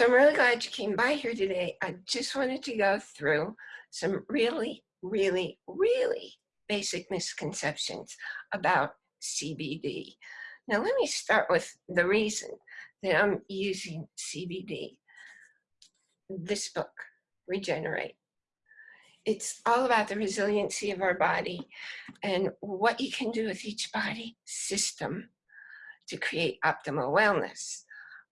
So I'm really glad you came by here today. I just wanted to go through some really, really, really basic misconceptions about CBD. Now let me start with the reason that I'm using CBD. This book, Regenerate. It's all about the resiliency of our body and what you can do with each body system to create optimal wellness.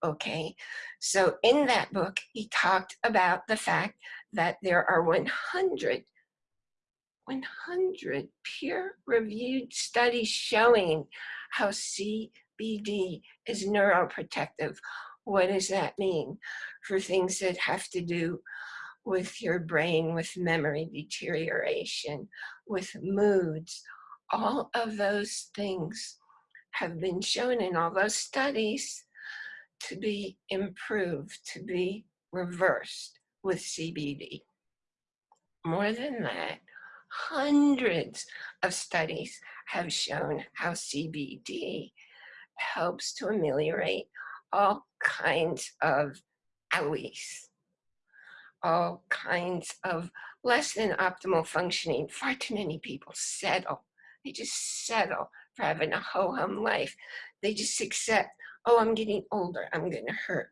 Okay, so in that book, he talked about the fact that there are 100 100 peer-reviewed studies showing how CBD is neuroprotective. What does that mean? For things that have to do with your brain, with memory deterioration, with moods, all of those things have been shown in all those studies to be improved, to be reversed with CBD. More than that, hundreds of studies have shown how CBD helps to ameliorate all kinds of owies, all kinds of less than optimal functioning. Far too many people settle. They just settle for having a ho-hum life. They just accept, oh, I'm getting older, I'm gonna hurt.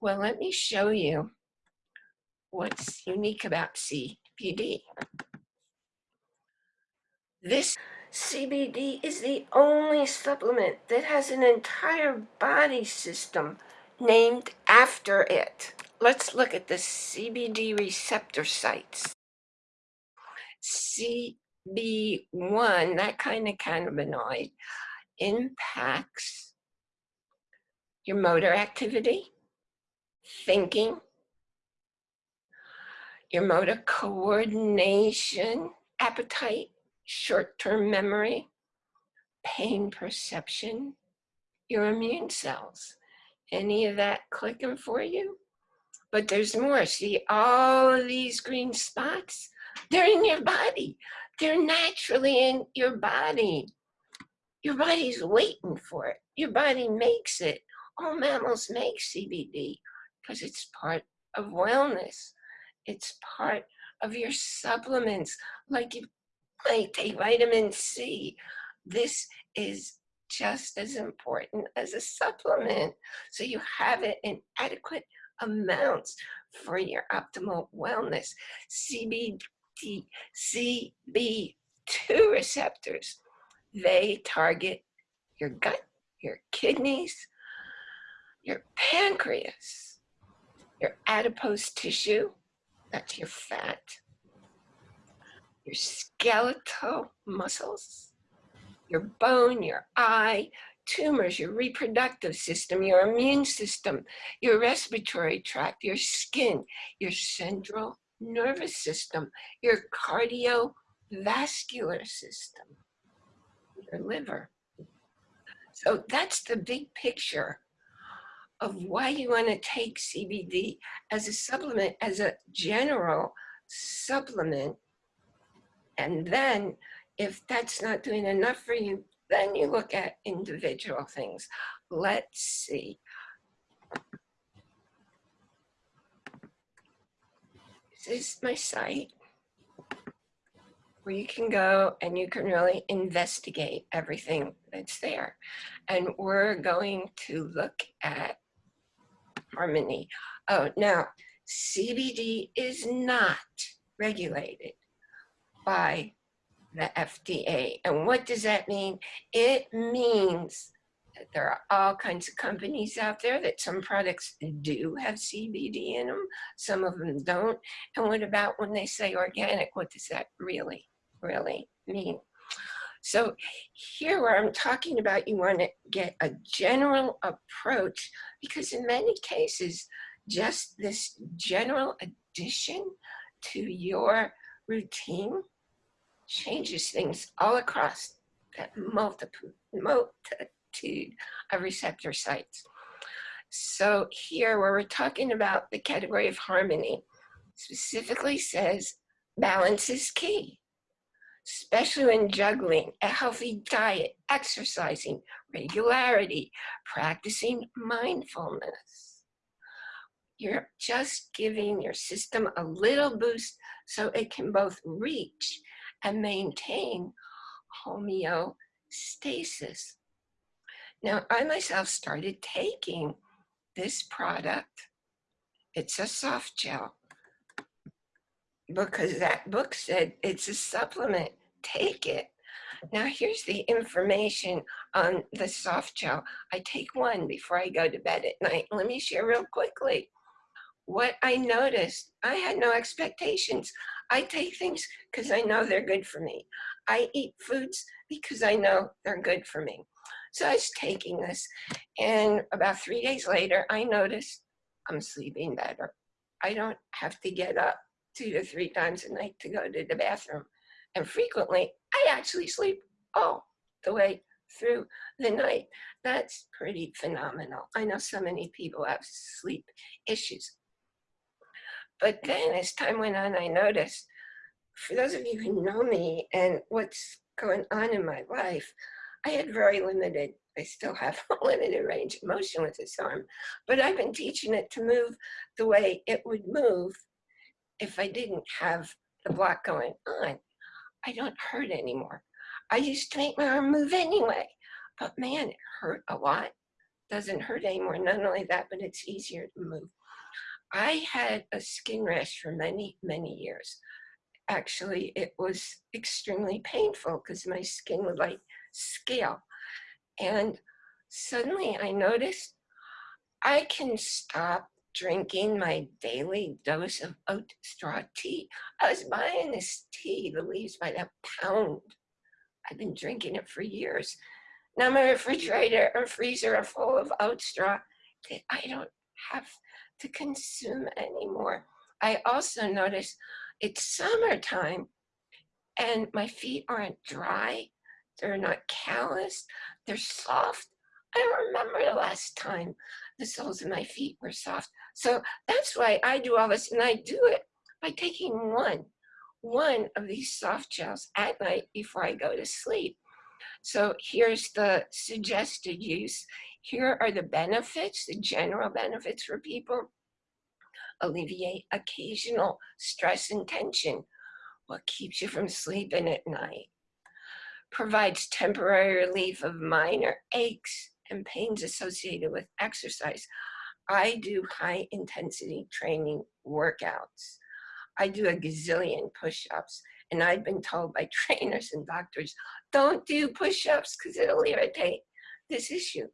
Well, let me show you what's unique about CBD. This CBD is the only supplement that has an entire body system named after it. Let's look at the CBD receptor sites. CB1, that kind of cannabinoid, impacts your motor activity, thinking, your motor coordination, appetite, short-term memory, pain perception, your immune cells. Any of that clicking for you? But there's more. See all of these green spots? They're in your body. They're naturally in your body. Your body's waiting for it. Your body makes it. All mammals make CBD because it's part of wellness. It's part of your supplements, like you might take vitamin C. This is just as important as a supplement. So you have it in adequate amounts for your optimal wellness. CBD, CB2 receptors, they target your gut, your kidneys, pancreas, your adipose tissue, that's your fat, your skeletal muscles, your bone, your eye, tumors, your reproductive system, your immune system, your respiratory tract, your skin, your central nervous system, your cardiovascular system, your liver. So that's the big picture of why you want to take CBD as a supplement, as a general supplement and then if that's not doing enough for you, then you look at individual things. Let's see. This is my site where you can go and you can really investigate everything that's there. And we're going to look at harmony. Oh, now CBD is not regulated by the FDA. And what does that mean? It means that there are all kinds of companies out there that some products do have CBD in them, some of them don't. And what about when they say organic, what does that really, really mean? So here where I'm talking about, you want to get a general approach because in many cases, just this general addition to your routine changes things all across that multitude, of receptor sites. So here where we're talking about the category of harmony, specifically says balance is key, especially when juggling a healthy diet, exercising, regularity, practicing mindfulness. You're just giving your system a little boost so it can both reach and maintain homeostasis. Now, I myself started taking this product. It's a soft gel because that book said it's a supplement. Take it. Now here's the information on the soft gel. I take one before I go to bed at night. Let me share real quickly. What I noticed, I had no expectations. I take things because I know they're good for me. I eat foods because I know they're good for me. So I was taking this and about three days later, I noticed I'm sleeping better. I don't have to get up two to three times a night to go to the bathroom. And frequently, I actually sleep all the way through the night. That's pretty phenomenal. I know so many people have sleep issues. But then as time went on, I noticed, for those of you who know me and what's going on in my life, I had very limited, I still have a limited range of motion with this arm, but I've been teaching it to move the way it would move if I didn't have the block going on. I don't hurt anymore. I used to make my arm move anyway, but man, it hurt a lot. Doesn't hurt anymore. Not only that, but it's easier to move. I had a skin rash for many, many years. Actually, it was extremely painful because my skin would like scale. And suddenly I noticed I can stop drinking my daily dose of oat straw tea. I was buying this tea, the leaves by the pound. I've been drinking it for years. Now my refrigerator and freezer are full of oat straw that I don't have to consume anymore. I also notice it's summertime and my feet aren't dry. They're not calloused. They're soft. I remember the last time the soles of my feet were soft. So that's why I do all this. And I do it by taking one, one of these soft gels at night before I go to sleep. So here's the suggested use. Here are the benefits, the general benefits for people. Alleviate occasional stress and tension. What keeps you from sleeping at night? Provides temporary relief of minor aches and pains associated with exercise. I do high intensity training workouts. I do a gazillion push-ups and I've been told by trainers and doctors, don't do push-ups because it'll irritate this issue.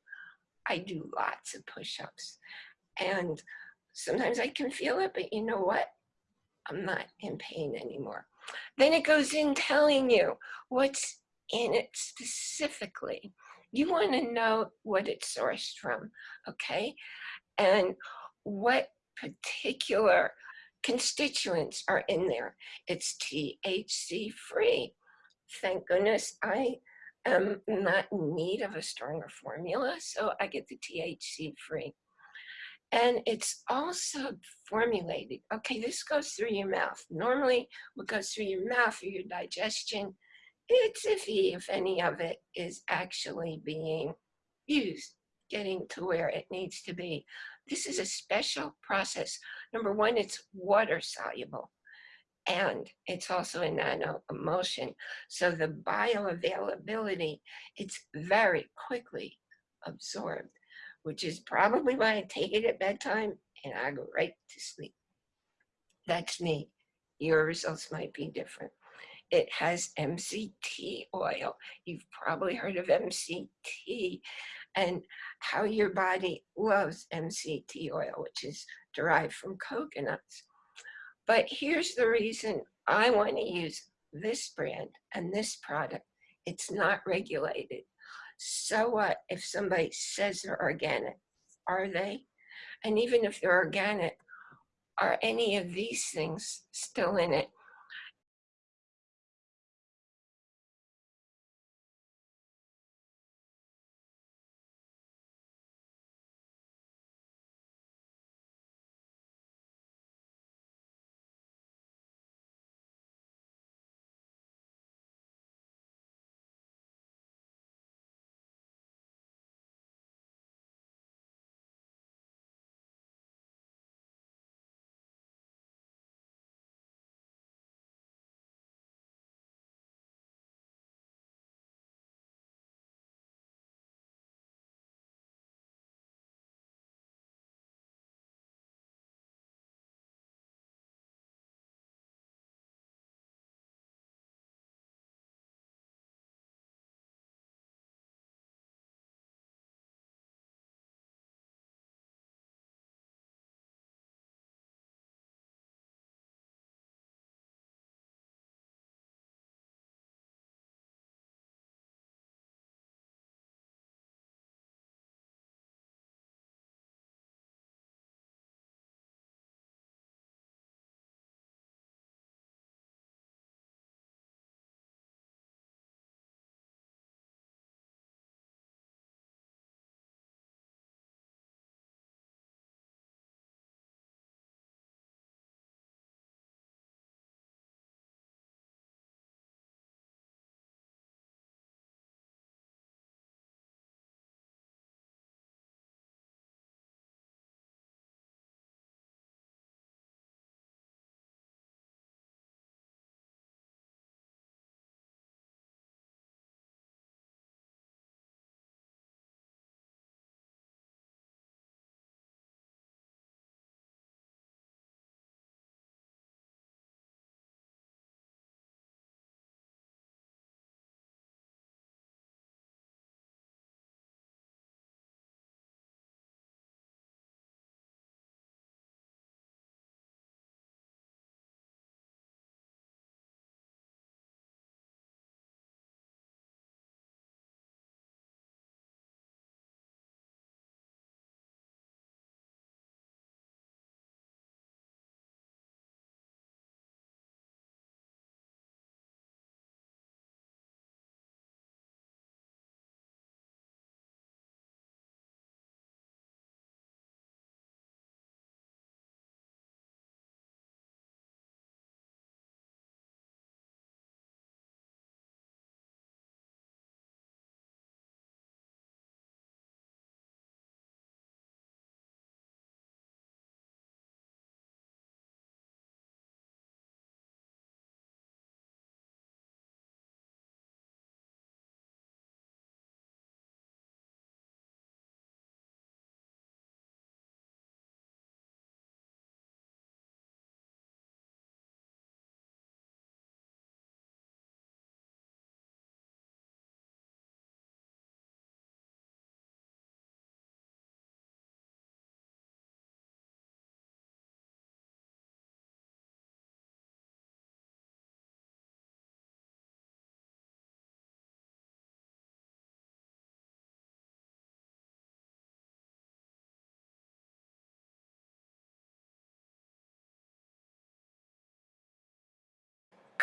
I do lots of push-ups and sometimes I can feel it, but you know what? I'm not in pain anymore. Then it goes in telling you what's in it specifically. You want to know what it's sourced from, okay? And what particular constituents are in there. It's THC free. Thank goodness I am not in need of a stronger formula, so I get the THC free. And it's also formulated. Okay, this goes through your mouth. Normally, what goes through your mouth or your digestion it's iffy if any of it is actually being used, getting to where it needs to be. This is a special process. Number one, it's water soluble and it's also a nano emulsion. So the bioavailability, it's very quickly absorbed, which is probably why I take it at bedtime and I go right to sleep. That's me. Your results might be different. It has MCT oil. You've probably heard of MCT and how your body loves MCT oil, which is derived from coconuts. But here's the reason I want to use this brand and this product. It's not regulated. So what if somebody says they're organic? Are they? And even if they're organic, are any of these things still in it?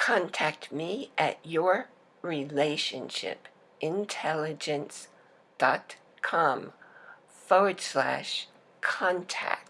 Contact me at yourrelationshipintelligence.com forward slash contact.